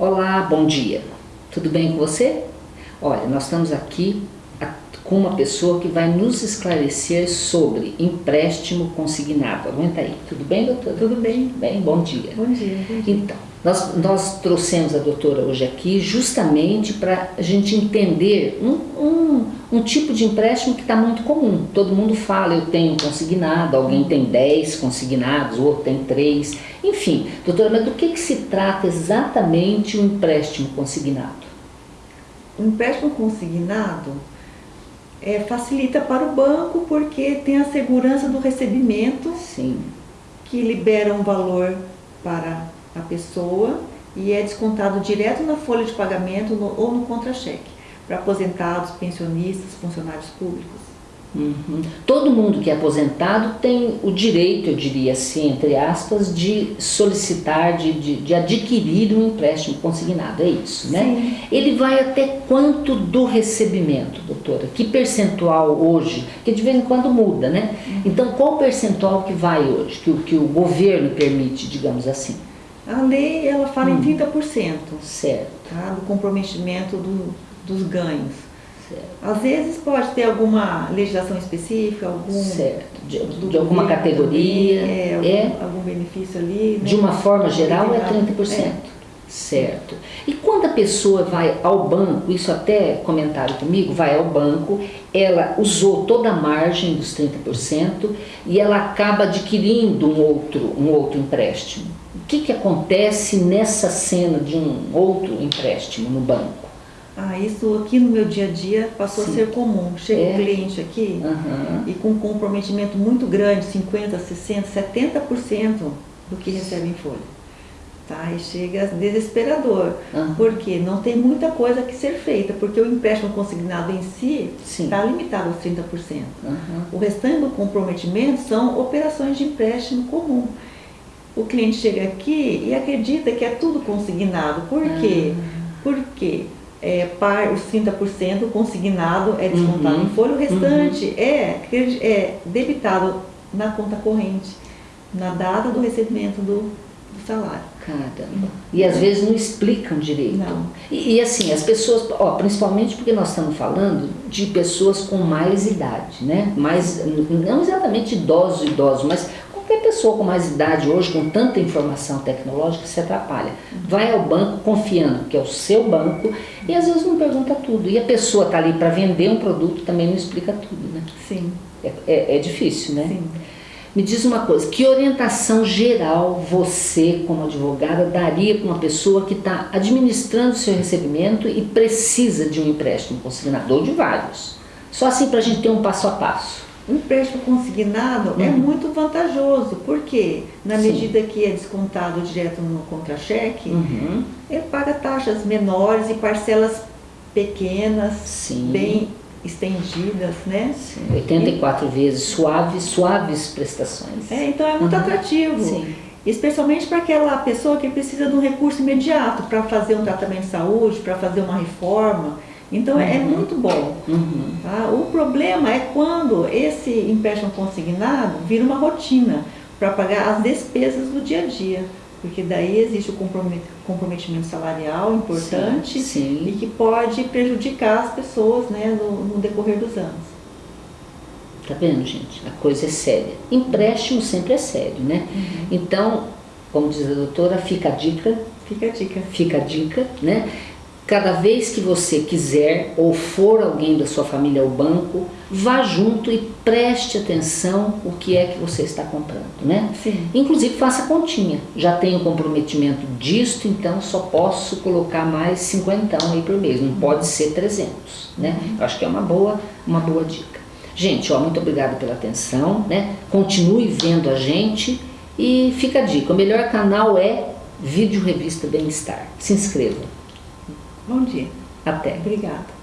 Olá, bom dia. Tudo bem com você? Olha, nós estamos aqui com uma pessoa que vai nos esclarecer sobre empréstimo consignado. Aguenta aí. Tudo bem, doutora? Tudo bem. Bem, bom dia. Bom dia. Bom dia. Então, nós, nós trouxemos a doutora hoje aqui justamente para a gente entender um, um, um, tipo de empréstimo que está muito comum. Todo mundo fala, eu tenho consignado, alguém tem 10 consignados, outro tem 3. Enfim, doutora, mas do que, que se trata exatamente o um empréstimo consignado? O empréstimo consignado é, facilita para o banco porque tem a segurança do recebimento Sim. que libera um valor para a pessoa e é descontado direto na folha de pagamento no, ou no contra-cheque para aposentados, pensionistas, funcionários públicos. Uhum. Todo mundo que é aposentado tem o direito, eu diria assim, entre aspas, de solicitar, de, de, de adquirir um empréstimo consignado, é isso, né? Sim. Ele vai até quanto do recebimento, doutora? Que percentual hoje? Que de vez em quando muda, né? Uhum. Então, qual percentual que vai hoje, que, que o governo permite, digamos assim? A lei, ela fala hum. em 30%. Certo. Tá, do comprometimento do, dos ganhos. Certo. Às vezes pode ter alguma legislação específica, algum... Certo. De, de alguma categoria. é, algum, é, algum, benefício ali. Né? De uma forma geral é 30%. É. Certo. E quando a pessoa vai ao banco, isso até comentaram comigo, vai ao banco, ela usou toda a margem dos 30% e ela acaba adquirindo um outro, um outro empréstimo. O que, que acontece nessa cena de um outro empréstimo no banco? Ah, isso aqui no meu dia a dia passou Sim. a ser comum. Chega é. um cliente aqui uhum. e com um comprometimento muito grande, 50%, 60%, 70% do que recebe em folha. Tá? E chega desesperador, uhum. porque não tem muita coisa que ser feita, porque o empréstimo consignado em si está limitado aos 30%. Uhum. O restante do comprometimento são operações de empréstimo comum. O cliente chega aqui e acredita que é tudo consignado. Por quê? Uhum. Porque é, par, os 30% consignado é descontado Uhum. em folha, o restante Uhum. é, é debitado na conta corrente, na data do recebimento do, do salário. Caramba. E às vezes não explicam direito. Não. E, e, assim, as pessoas, ó, principalmente porque nós estamos falando de pessoas com mais idade, né? Mais, não exatamente idosos, idosos, mas pessoa com mais idade hoje, com tanta informação tecnológica, se atrapalha. Vai ao banco confiando que é o seu banco e às vezes não pergunta tudo. E a pessoa está ali para vender um produto também não explica tudo, né? Sim. É, é, é difícil, né? Sim. Me diz uma coisa, que orientação geral você, como advogada, daria para uma pessoa que está administrando o seu recebimento e precisa de um empréstimo consignado, ou de vários? Só assim para a gente ter um passo a passo. O empréstimo consignado é Uhum. muito vantajoso, porque na Sim. medida que é descontado direto no contra-cheque, Uhum. ele paga taxas menores e parcelas pequenas, Sim. bem estendidas, né? Sim, 84 vezes, suaves, suaves prestações. É, então é muito Uhum. atrativo. Sim. Especialmente para aquela pessoa que precisa de um recurso imediato para fazer um tratamento de saúde, para fazer uma reforma. Então é Uhum. muito bom. Uhum. Tá? O problema é quando esse empréstimo consignado vira uma rotina para pagar as despesas do dia a dia. Porque daí existe o compromet- comprometimento salarial importante Sim, sim. e que pode prejudicar as pessoas né, no, no decorrer dos anos. Tá vendo, gente? A coisa é séria. Empréstimo sempre é sério, né? Então, como diz a doutora, fica a dica, Fica a dica. fica a dica, né? Cada vez que você quiser ou for alguém da sua família ao banco, vá junto e preste atenção o que é que você está comprando, né? Sim. Inclusive faça continha. Já tenho comprometimento disto, então só posso colocar mais 50 aí por mês, não pode ser 300, né? Eu acho que é uma boa, uma boa dica. Gente, ó, muito obrigada pela atenção, né? Continue vendo a gente e fica a dica, o melhor canal é Vídeo Revista Bem-Estar. Se inscreva. Bom dia. Até. Obrigada.